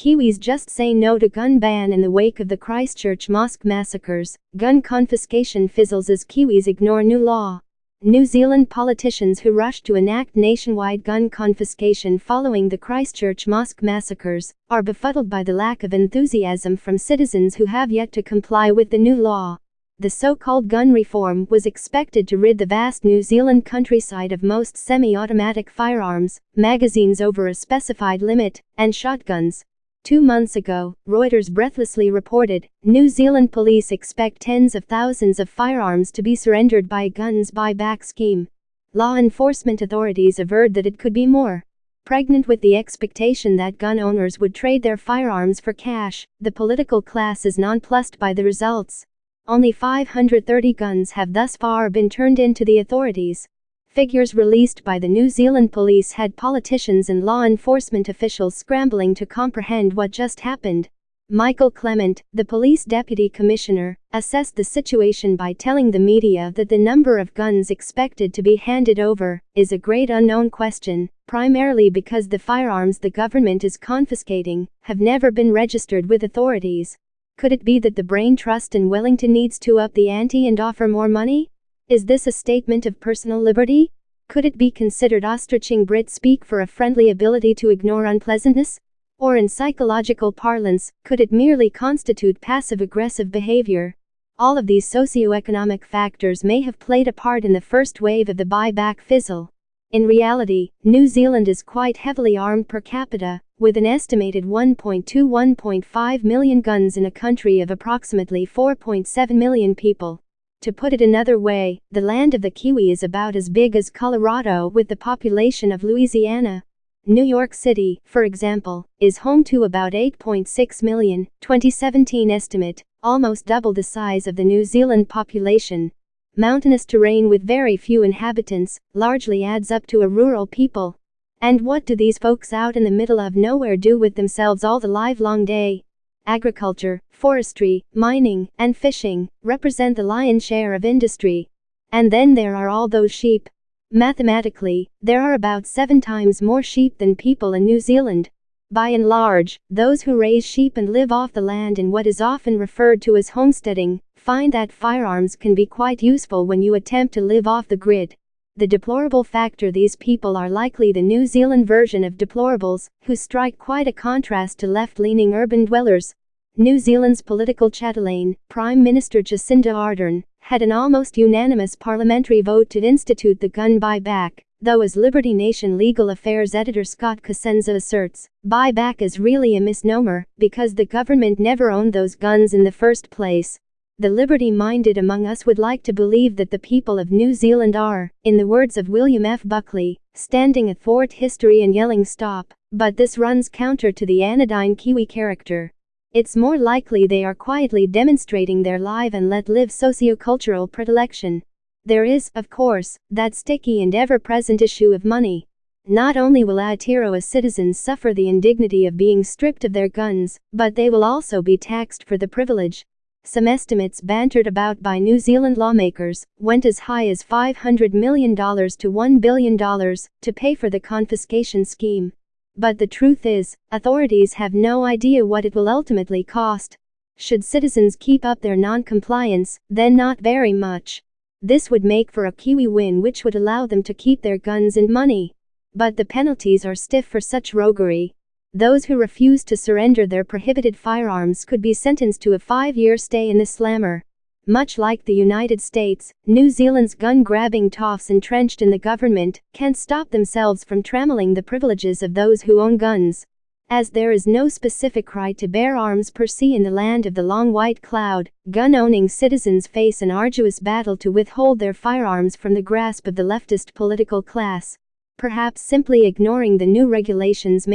Kiwis just say no to gun ban in the wake of the Christchurch mosque massacres. Gun confiscation fizzles as Kiwis ignore new law. New Zealand politicians who rushed to enact nationwide gun confiscation following the Christchurch mosque massacres are befuddled by the lack of enthusiasm from citizens who have yet to comply with the new law. The so-called gun reform was expected to rid the vast New Zealand countryside of most semi-automatic firearms, magazines over a specified limit, and shotguns. Two months ago, Reuters breathlessly reported New Zealand police expect tens of thousands of firearms to be surrendered by a guns buyback scheme. Law enforcement authorities averred that it could be more. Pregnant with the expectation that gun owners would trade their firearms for cash, the political class is nonplussed by the results. Only 530 guns have thus far been turned in to the authorities. Figures released by the New Zealand police had politicians and law enforcement officials scrambling to comprehend what just happened. Michael Clement, the police deputy commissioner, assessed the situation by telling the media that the number of guns expected to be handed over is a great unknown question, primarily because the firearms the government is confiscating have never been registered with authorities. Could it be that the Brain Trust in Wellington needs to up the ante and offer more money? Is this a statement of personal liberty? Could it be considered ostriching Brit speak for a friendly ability to ignore unpleasantness? Or in psychological parlance, could it merely constitute passive aggressive behavior? All of these socioeconomic factors may have played a part in the first wave of the buyback fizzle. In reality, New Zealand is quite heavily armed per capita, with an estimated 1.2 1.5 million guns in a country of approximately 4.7 million people. To put it another way, the land of the Kiwi is about as big as Colorado with the population of Louisiana. New York City, for example, is home to about 8.6 million, 2017 estimate, almost double the size of the New Zealand population. Mountainous terrain with very few inhabitants largely adds up to a rural people. And what do these folks out in the middle of nowhere do with themselves all the livelong day? Agriculture, forestry, mining, and fishing represent the lion's share of industry. And then there are all those sheep. Mathematically, there are about seven times more sheep than people in New Zealand. By and large, those who raise sheep and live off the land in what is often referred to as homesteading find that firearms can be quite useful when you attempt to live off the grid. The deplorable factor these people are likely the New Zealand version of deplorables, who strike quite a contrast to left-leaning urban dwellers. New Zealand's political chatelaine, Prime Minister Jacinda Ardern, had an almost unanimous parliamentary vote to institute the gun buyback, though as Liberty Nation legal affairs editor Scott Cosenza asserts, buyback is really a misnomer, because the government never owned those guns in the first place. The liberty-minded among us would like to believe that the people of New Zealand are, in the words of William F. Buckley, standing athwart history and yelling stop, but this runs counter to the anodyne Kiwi character. It's more likely they are quietly demonstrating their live and let live sociocultural predilection. There is, of course, that sticky and ever-present issue of money. Not only will Aotearoa citizens suffer the indignity of being stripped of their guns, but they will also be taxed for the privilege, some estimates bantered about by New Zealand lawmakers went as high as $500 million to $1 billion to pay for the confiscation scheme. But the truth is, authorities have no idea what it will ultimately cost. Should citizens keep up their non-compliance, then not very much. This would make for a Kiwi win which would allow them to keep their guns and money. But the penalties are stiff for such roguery. Those who refuse to surrender their prohibited firearms could be sentenced to a five-year stay in the slammer. Much like the United States, New Zealand's gun-grabbing toffs entrenched in the government can't stop themselves from trammeling the privileges of those who own guns. As there is no specific right to bear arms per se in the land of the long white cloud, gun-owning citizens face an arduous battle to withhold their firearms from the grasp of the leftist political class. Perhaps simply ignoring the new regulations